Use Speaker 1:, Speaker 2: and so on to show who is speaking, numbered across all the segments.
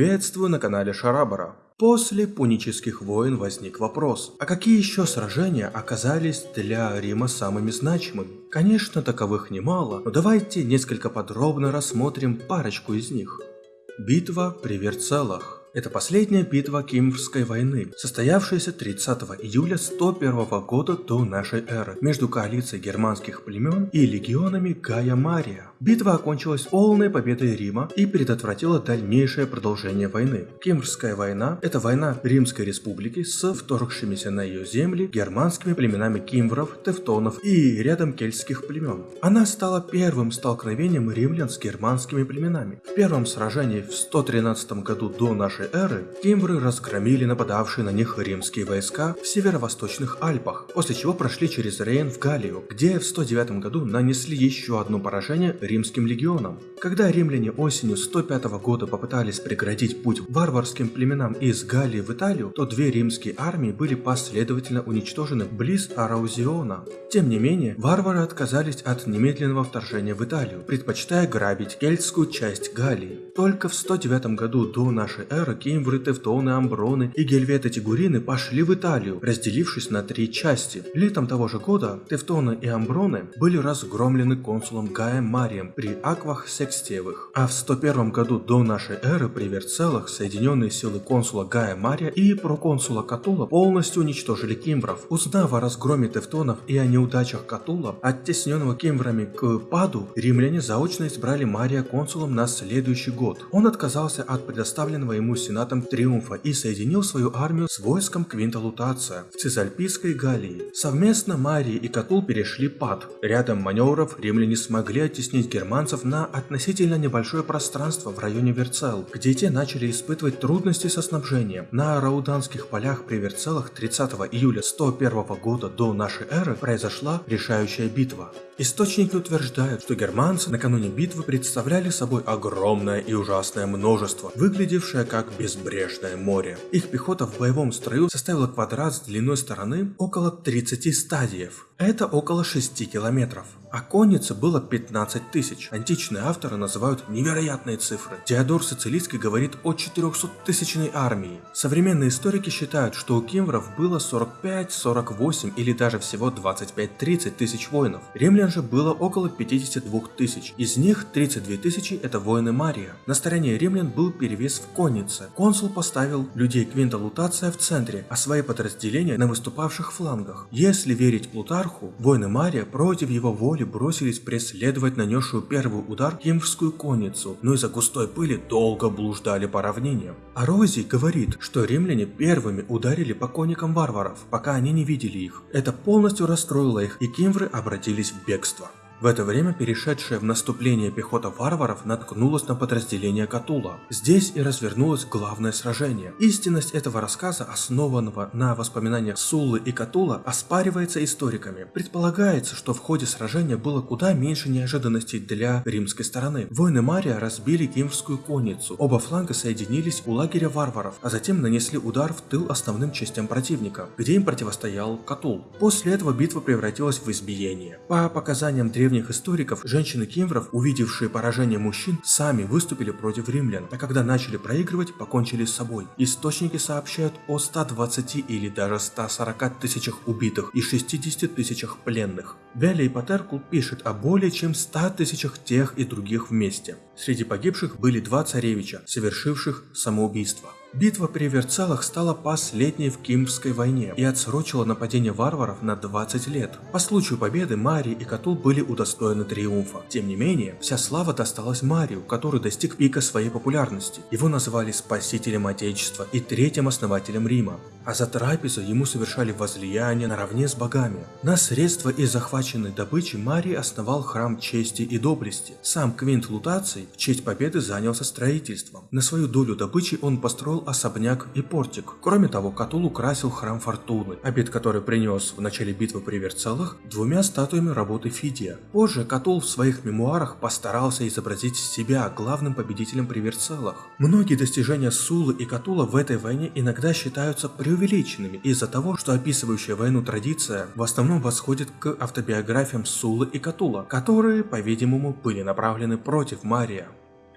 Speaker 1: Приветствую на канале Шарабара. После пунических войн возник вопрос, а какие еще сражения оказались для Рима самыми значимыми? Конечно, таковых немало, но давайте несколько подробно рассмотрим парочку из них. Битва при Верцелах это последняя битва Кимврской войны, состоявшаяся 30 июля 101 года до нашей эры между коалицией германских племен и легионами Гая Мария. Битва окончилась полной победой Рима и предотвратила дальнейшее продолжение войны. Кимврская война – это война Римской республики с вторгшимися на ее земли германскими племенами кимвров, тевтонов и рядом кельтских племен. Она стала первым столкновением римлян с германскими племенами. В первом сражении в 113 году до нашей нашей эры кимвры разгромили нападавшие на них римские войска в северо-восточных Альпах, после чего прошли через Рейн в Галлию, где в 109 году нанесли еще одно поражение римским легионам. Когда римляне осенью 105 года попытались преградить путь варварским племенам из Галлии в Италию, то две римские армии были последовательно уничтожены близ Араузиона. Тем не менее, варвары отказались от немедленного вторжения в Италию, предпочитая грабить кельтскую часть Галлии. Только в 109 году до нашей эры Варвары, Кимвры, Тевтоны, Амброны и Гельветы Тигурины пошли в Италию, разделившись на три части. Летом того же года Тевтоны и Амброны были разгромлены консулом Гаем Марием при Аквах Секстиевых. А в 101 году до нашей эры при Верцелах соединенные силы консула Гая Мария и проконсула Катула полностью уничтожили кимвров. Узнав о разгроме Тевтонов и о неудачах Катула, оттесненного кимврами к Паду, римляне заочно избрали Мария консулом на следующий год. Он отказался от предоставленного ему сенатом Триумфа и соединил свою армию с войском Квинта Лутация в Цезальпийской Галлии. Совместно Марии и Катул перешли Пад. Рядом маневров римляне смогли оттеснить германцев на относительно небольшое пространство в районе Верцел, где те начали испытывать трудности со снабжением. На Рауданских полях при Верцелах 30 июля 101 года до нашей эры произошла решающая битва. Источники утверждают, что германцы накануне битвы представляли собой огромное и ужасное множество, выглядевшее как безбрежное море. Их пехота в боевом строю составила квадрат с длиной стороны около 30 стадиев. Это около 6 километров. А конницы было 15 тысяч. Античные авторы называют невероятные цифры. Теодор Сицилийский говорит о 400-тысячной армии. Современные историки считают, что у кимвров было 45, 48 или даже всего 25-30 тысяч воинов. Римлян же было около 52 тысяч. Из них 32 тысячи это воины Мария. На стороне римлян был перевес в коннице. Консул поставил людей Квинта Лутация в центре, а свои подразделения на выступавших флангах. Если верить Плутарху, воины Мария против его воли пули бросились преследовать нанесшую первый удар кимврскую конницу, но из-за густой пыли долго блуждали по равнинам. А Рози говорит, что римляне первыми ударили по конникам варваров, пока они не видели их. Это полностью расстроило их, и кимвры обратились в бегство. В это время перешедшая в наступление пехота варваров наткнулась на подразделение Катула. Здесь и развернулось главное сражение. Истинность этого рассказа, основанного на воспоминаниях Суллы и Катула, оспаривается историками. Предполагается, что в ходе сражения было куда меньше неожиданностей для римской стороны. Воины Мария разбили кимврскую конницу. Оба фланга соединились у лагеря варваров, а затем нанесли удар в тыл основным частям противника, где им противостоял Катул. После этого битва превратилась в избиение. По показаниям древних древних историков, женщины кимвров, увидевшие поражение мужчин, сами выступили против римлян, а когда начали проигрывать, покончили с собой. Источники сообщают о 120 или даже 140 тысячах убитых и 60 тысячах пленных. Велли Патеркул пишет о более чем 100 тысячах тех и других вместе. Среди погибших были два царевича, совершивших самоубийство. Битва при Верцалах стала последней в Кимвской войне и отсрочила нападение варваров на 20 лет. По случаю победы Марий и Катул были удостоены триумфа. Тем не менее, вся слава досталась Марию, который достиг пика своей популярности. Его называли спасителем Отечества и третьим основателем Рима. А за трапезу ему совершали возлияние наравне с богами. На средства из захваченной добычи Марий основал храм чести и доблести. Сам Квинт Лутаций в честь победы занялся строительством. На свою долю добычи он построил особняк и портик. Кроме того, Катул украсил храм Фортуны, обед который принес в начале битвы при Верцелах двумя статуями работы Фидия. Позже Катул в своих мемуарах постарался изобразить себя главным победителем при Верцелах. Многие достижения Сулы и Катула в этой войне иногда считаются преувеличенными из-за того, что описывающая войну традиция в основном восходит к автобиографиям Сулы и Катула, которые, по-видимому, были направлены против Мария.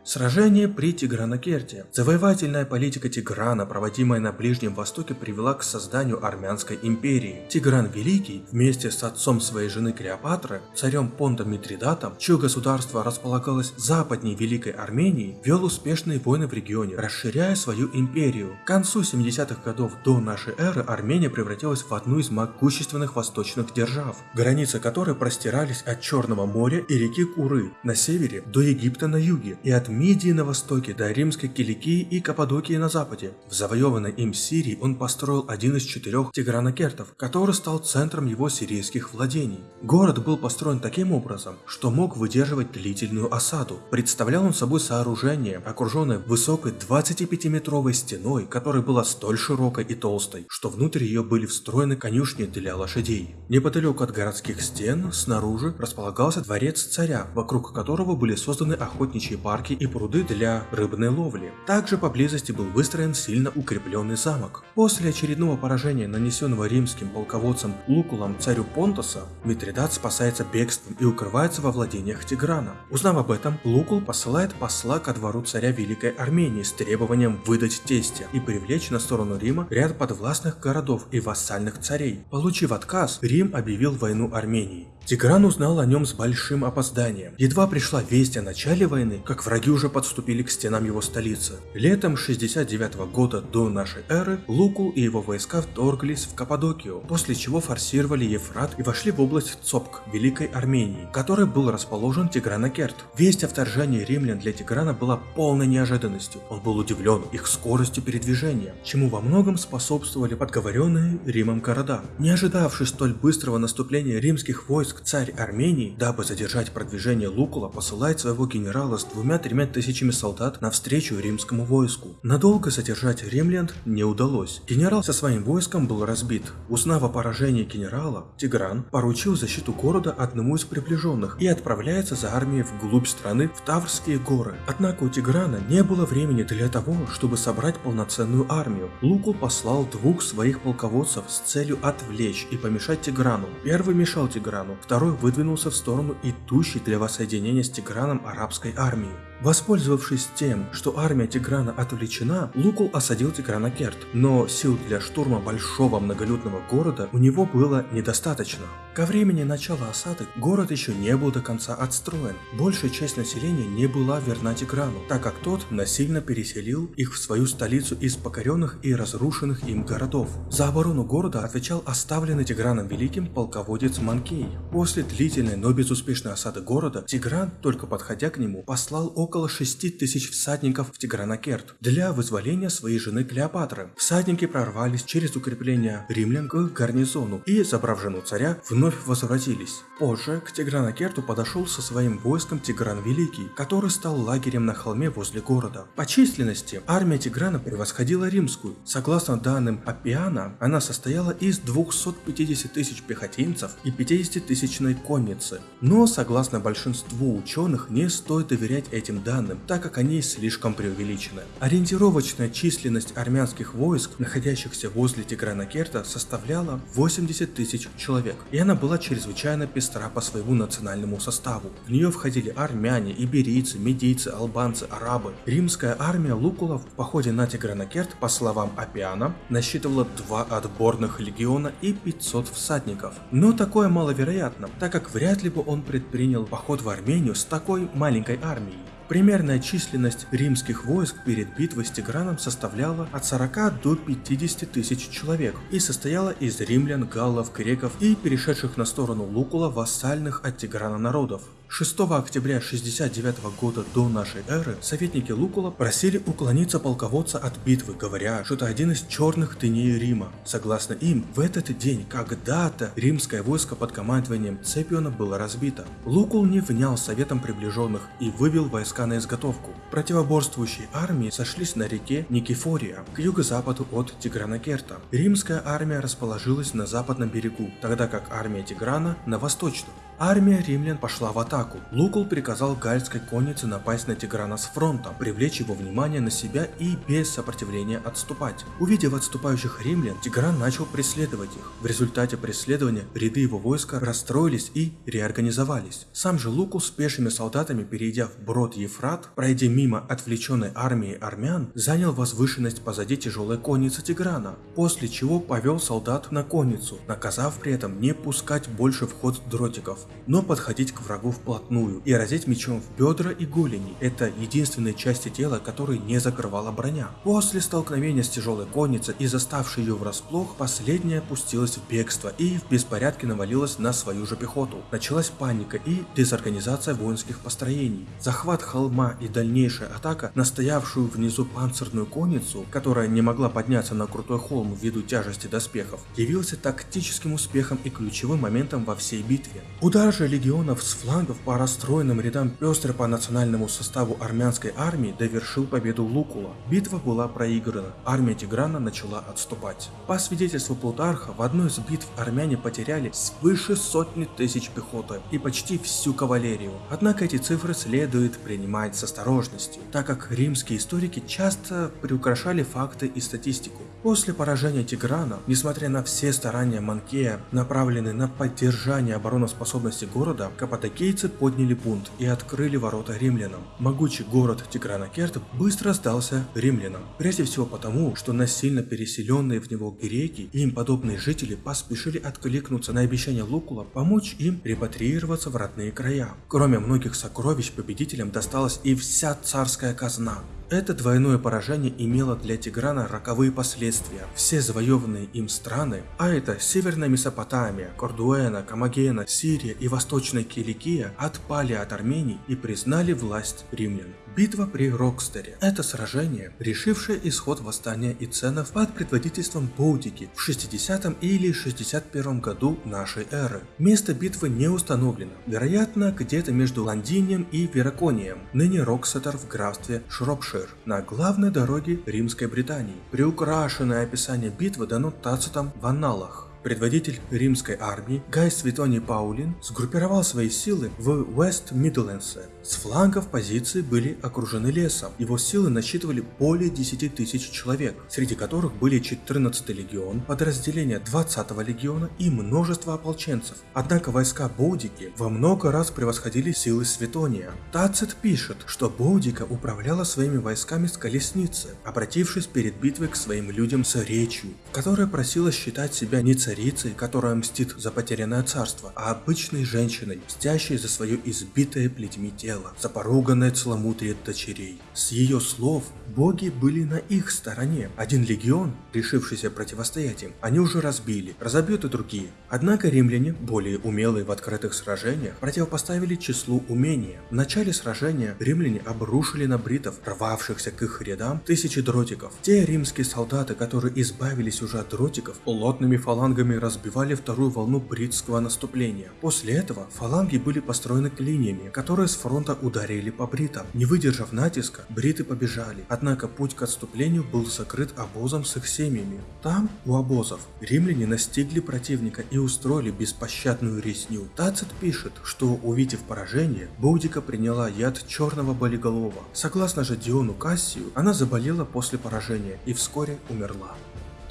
Speaker 1: Сражение при Тигранокерте. Завоевательная политика Тиграна, проводимая на Ближнем Востоке, привела к созданию Армянской империи. Тигран Великий, вместе с отцом своей жены Клеопатры, царем Понтом Митридатом, чье государство располагалось западнее Великой Армении, вел успешные войны в регионе, расширяя свою империю. К концу 70-х годов до нашей эры Армения превратилась в одну из могущественных восточных держав, границы которой простирались от Черного моря и реки Куры на севере до Египта на юге и от Мидии на востоке до римской Киликии и Каппадокии на западе. В завоеванной им Сирии он построил один из четырех тигранокертов, который стал центром его сирийских владений. Город был построен таким образом, что мог выдерживать длительную осаду. Представлял он собой сооружение, окруженное высокой 25-метровой стеной, которая была столь широкой и толстой, что внутрь ее были встроены конюшни для лошадей. Неподалеку от городских стен, снаружи, располагался дворец царя, вокруг которого были созданы охотничьи парки и пруды для рыбной ловли. Также поблизости был выстроен сильно укрепленный замок. После очередного поражения, нанесенного римским полководцем Лукулом царю Понтоса, Митридат спасается бегством и укрывается во владениях Тиграна. Узнав об этом, Лукул посылает посла ко двору царя Великой Армении с требованием выдать тестя и привлечь на сторону Рима ряд подвластных городов и вассальных царей. Получив отказ, Рим объявил войну Армении. Тигран узнал о нем с большим опозданием. Едва пришла весть о начале войны, как враги уже подступили к стенам его столицы. Летом 69 -го года до нашей эры Лукул и его войска вторглись в Каппадокию, после чего форсировали Ефрат и вошли в область Цопк, Великой Армении, в которой был расположен Тигранокерт. Весть о вторжении римлян для Тиграна была полной неожиданностью. Он был удивлен их скоростью передвижения, чему во многом способствовали подговоренные Римом города. Не ожидавший столь быстрого наступления римских войск, войск царь Армении, дабы задержать продвижение Лукула, посылает своего генерала с двумя-тремя тысячами солдат навстречу римскому войску. Надолго задержать римлян не удалось. Генерал со своим войском был разбит. Узнав о поражении генерала, Тигран поручил защиту города одному из приближенных и отправляется за армией вглубь страны в Таврские горы. Однако у Тиграна не было времени для того, чтобы собрать полноценную армию. Лукул послал двух своих полководцев с целью отвлечь и помешать Тиграну. Первый мешал Тиграну, второй выдвинулся в сторону идущей для воссоединения с Тиграном арабской армии. Воспользовавшись тем, что армия Тиграна отвлечена, Лукул осадил Тигранокерт, но сил для штурма большого многолюдного города у него было недостаточно. Ко времени начала осады город еще не был до конца отстроен. Большая часть населения не была верна Тиграну, так как тот насильно переселил их в свою столицу из покоренных и разрушенных им городов. За оборону города отвечал оставленный Тиграном Великим полководец Манкей. После длительной, но безуспешной осады города, Тигран, только подходя к нему, послал около около 6 тысяч всадников в Тигранокерт для вызволения своей жены Клеопатры. Всадники прорвались через укрепление римлян к гарнизону и, забрав жену царя, вновь возвратились. Позже к Тигранокерту подошел со своим войском Тигран Великий, который стал лагерем на холме возле города. По численности армия Тиграна превосходила римскую. Согласно данным Аппиана, она состояла из 250 тысяч пехотинцев и 50-тысячной конницы. Но, согласно большинству ученых, не стоит доверять этим данным, так как они слишком преувеличены. Ориентировочная численность армянских войск, находящихся возле Тигранакерта, составляла 80 тысяч человек, и она была чрезвычайно пестра по своему национальному составу. В нее входили армяне, иберийцы, медийцы, албанцы, арабы. Римская армия Лукула в походе на Тигранакерт, по словам Апиана, насчитывала два отборных легиона и 500 всадников. Но такое маловероятно, так как вряд ли бы он предпринял поход в Армению с такой маленькой армией. Примерная численность римских войск перед битвой с Тиграном составляла от 40 до 50 тысяч человек и состояла из римлян, галлов, греков и перешедших на сторону Лукула вассальных от Тиграна народов. 6 октября 69 года до нашей эры советники Лукула просили уклониться полководца от битвы, говоря, что это один из черных дней Рима. Согласно им, в этот день когда-то римское войско под командованием Цепиона было разбито. Лукул не внял советом приближенных и вывел войска на изготовку. Противоборствующие армии сошлись на реке Никифория, к юго-западу от Тигранокерта. Римская армия расположилась на западном берегу, тогда как армия Тиграна на восточном. Армия римлян пошла в атаку. Лукул приказал гальской коннице напасть на Тиграна с фронта, привлечь его внимание на себя и без сопротивления отступать. Увидев отступающих римлян, Тигран начал преследовать их. В результате преследования ряды его войска расстроились и реорганизовались. Сам же Лукул с пешими солдатами, перейдя в брод Ефрат, пройдя мимо отвлеченной армии армян, занял возвышенность позади тяжелой конницы Тиграна, после чего повел солдат на конницу, наказав при этом не пускать больше в ход дротиков, но подходить к врагу вплотную и разить мечом в бедра и голени. Это единственные части тела, которые не закрывала броня. После столкновения с тяжелой конницей и заставшей ее врасплох, последняя опустилась в бегство и в беспорядке навалилась на свою же пехоту. Началась паника и дезорганизация воинских построений. Захват холма и дальнейшая атака на стоявшую внизу панцирную конницу, которая не могла подняться на крутой холм ввиду тяжести доспехов, явился тактическим успехом и ключевым моментом во всей битве. Удар же легионов с флангов по расстроенным рядам пестрой по национальному составу армянской армии довершил победу Лукула. Битва была проиграна, армия Тиграна начала отступать. По свидетельству Плутарха, в одной из битв армяне потеряли свыше сотни тысяч пехоты и почти всю кавалерию. Однако эти цифры следует принимать с осторожностью, так как римские историки часто приукрашали факты и статистику. После поражения Тиграна, несмотря на все старания Манкея, направленные на поддержание обороноспособности города, каппадокийцы подняли бунт и открыли ворота римлянам. Могучий город Тигранакерт быстро сдался римлянам, прежде всего потому, что насильно переселенные в него греки и им подобные жители поспешили откликнуться на обещание Лукула помочь им репатриироваться в родные края. Кроме многих сокровищ победителям досталась и вся царская казна. Это двойное поражение имело для Тиграна роковые последствия. Все завоеванные им страны, а это Северная Месопотамия, Кордуэна, Камагена, Сирия и Восточная Киликия, отпали от Армении и признали власть римлян. Битва при Рокстере – это сражение, решившее исход восстания Иценов под предводительством Боудики в 60 или 61 году нашей эры. Место битвы не установлено, вероятно, где-то между Лондинием и Вераконием, ныне Роксетер в графстве Шропшир, на главной дороге Римской Британии. Приукрашенное описание битвы дано Тацитом в аналах. Предводитель римской армии Гай Светоний Паулин сгруппировал свои силы в Уэст Мидлендсе. С флангов позиции были окружены лесом. Его силы насчитывали более 10 тысяч человек, среди которых были 14 легион, подразделения 20 легиона и множество ополченцев. Однако войска Боудики во много раз превосходили силы Светония. Тацит пишет, что Боудика управляла своими войсками с колесницы, обратившись перед битвой к своим людям с речью, которая просила считать себя не царем, царицей, которая мстит за потерянное царство, а обычной женщиной, мстящей за свое избитое плетьми тело, за поруганное целомудрие дочерей. С ее слов боги были на их стороне. Один легион, решившийся противостоять им, они уже разбили, разобьют и другие. Однако римляне, более умелые в открытых сражениях, противопоставили числу умения. В начале сражения римляне обрушили на бритов, рвавшихся к их рядам, тысячи дротиков. Те римские солдаты, которые избавились уже от дротиков, плотными фалангами флангами разбивали вторую волну бритского наступления. После этого фаланги были построены клиньями, которые с фронта ударили по бритам. Не выдержав натиска, бриты побежали, однако путь к отступлению был закрыт обозом с их семьями. Там, у обозов, римляне настигли противника и устроили беспощадную резню. Тацит пишет, что увидев поражение, Боудика приняла яд черного болиголова. Согласно же Диону Кассию, она заболела после поражения и вскоре умерла.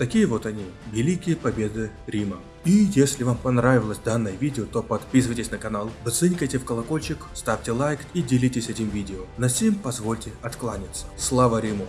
Speaker 1: Такие вот они, великие победы Рима. И если вам понравилось данное видео, то подписывайтесь на канал, бацинкайте в колокольчик, ставьте лайк и делитесь этим видео. На сим позвольте откланяться. Слава Риму!